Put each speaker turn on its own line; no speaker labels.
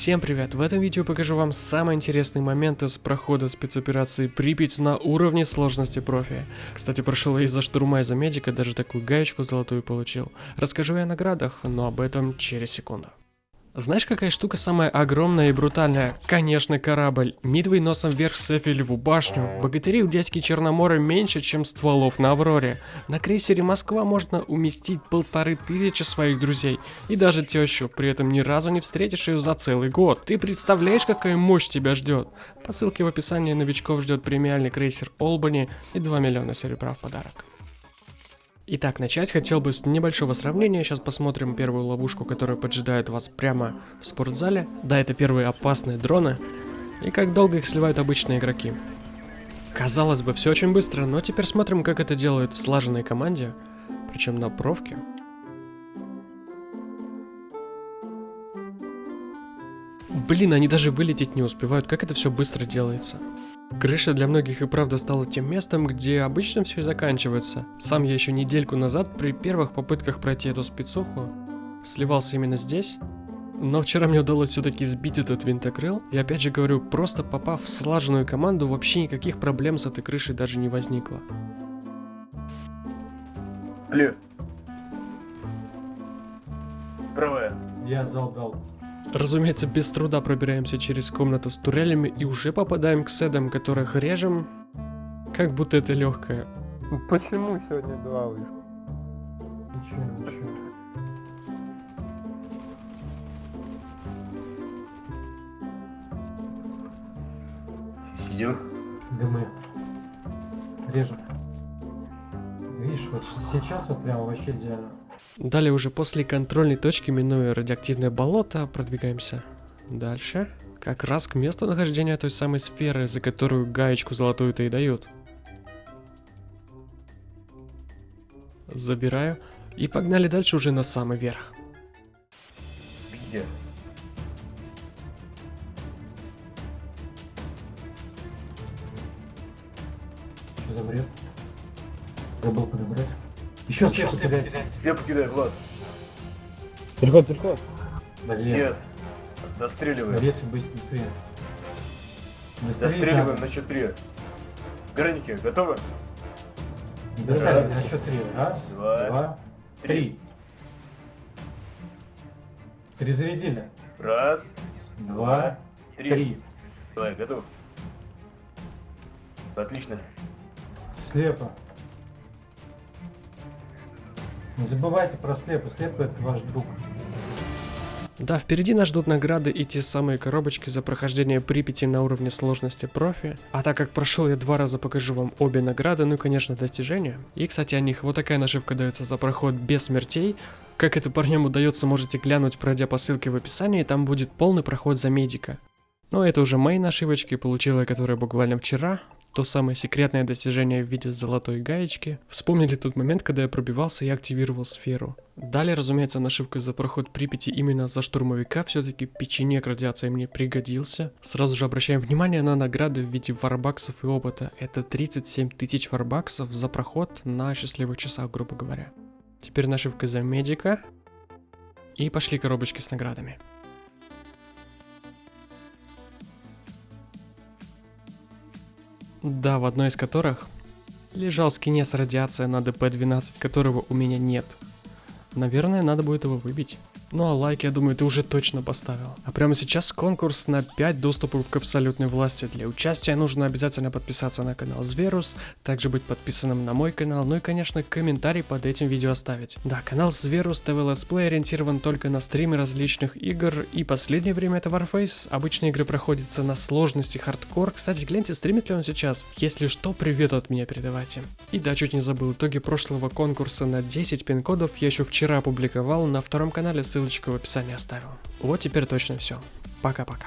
Всем привет! В этом видео покажу вам самые интересные моменты с прохода спецоперации Припять на уровне сложности профи. Кстати, прошел я из-за штурма из-за медика, даже такую гаечку золотую получил. Расскажу я о наградах, но об этом через секунду. Знаешь, какая штука самая огромная и брутальная? Конечно, корабль. Мидвей носом вверх с Эфелеву башню. Богатыри у дядьки Черномора меньше, чем стволов на Авроре. На крейсере Москва можно уместить полторы тысячи своих друзей. И даже тещу. При этом ни разу не встретишь ее за целый год. Ты представляешь, какая мощь тебя ждет? По ссылке в описании новичков ждет премиальный крейсер Олбани и 2 миллиона серебра в подарок. Итак, начать хотел бы с небольшого сравнения. Сейчас посмотрим первую ловушку, которая поджидает вас прямо в спортзале. Да, это первые опасные дроны. И как долго их сливают обычные игроки. Казалось бы, все очень быстро, но теперь смотрим, как это делают в слаженной команде. Причем на провке. Блин, они даже вылететь не успевают, как это все быстро делается. Крыша для многих и правда стала тем местом, где обычно все и заканчивается. Сам я еще недельку назад при первых попытках пройти эту спецуху сливался именно здесь. Но вчера мне удалось все-таки сбить этот винтокрыл. И опять же говорю, просто попав в слаженную команду, вообще никаких проблем с этой крышей даже не возникло.
Алло. Правая.
Я зал дал.
Разумеется, без труда пробираемся через комнату с турелями и уже попадаем к седам, которых режем, как будто это легкое.
Почему сегодня два вышло?
Ничего, ничего.
Сидим.
Дымы. Режем. Видишь, вот сейчас вот прям вообще идеально.
Далее уже после контрольной точки, минуя радиоактивное болото, продвигаемся дальше. Как раз к месту нахождения той самой сферы, за которую гаечку золотую-то и дают. Забираю. И погнали дальше уже на самый верх.
Где?
Что за бред? Забыл подобрать. Еще слепо кидать.
Слепо кидай, Влад.
Переход, переход.
Блин.
Нет. Достреливаем.
Борец быть быстрее. Быстрее
Достреливаем
надо.
на счет три. Граники, готовы? Раз.
на счет три. Раз,
Два.
два, три. Перезарядили.
Раз,
Два,
три.
три.
Давай, готов. Отлично.
Слепо. Не забывайте про слепо. Слепо это ваш друг.
Да, впереди нас ждут награды и те самые коробочки за прохождение Припяти на уровне сложности профи. А так как прошел я два раза, покажу вам обе награды, ну и, конечно, достижения. И, кстати, о них вот такая нашивка дается за проход без смертей. Как это парням удается, можете глянуть, пройдя по ссылке в описании, там будет полный проход за медика. Но это уже мои нашивочки, получила я которые буквально вчера. То самое секретное достижение в виде золотой гаечки. Вспомнили тот момент, когда я пробивался и активировал сферу. Далее, разумеется, нашивка за проход Припяти именно за штурмовика. Все-таки печенек радиации мне пригодился. Сразу же обращаем внимание на награды в виде варбаксов и опыта. Это 37 тысяч варбаксов за проход на счастливых часах, грубо говоря. Теперь нашивка за медика. И пошли коробочки с наградами. Да, в одной из которых лежал скин радиация на DP-12, которого у меня нет. Наверное, надо будет его выбить. Ну а лайк, я думаю, ты уже точно поставил. А прямо сейчас конкурс на 5 доступов к абсолютной власти. Для участия нужно обязательно подписаться на канал Зверус, также быть подписанным на мой канал, ну и, конечно, комментарий под этим видео оставить. Да, канал Зверус TV Let's Play ориентирован только на стримы различных игр, и последнее время это Warface. Обычные игры проходятся на сложности хардкор. Кстати, гляньте, стримит ли он сейчас. Если что, привет от меня передавайте. И да, чуть не забыл, итоги прошлого конкурса на 10 пин-кодов я еще вчера опубликовал на втором канале, ссылочку в описании оставил. Вот теперь точно все. Пока-пока.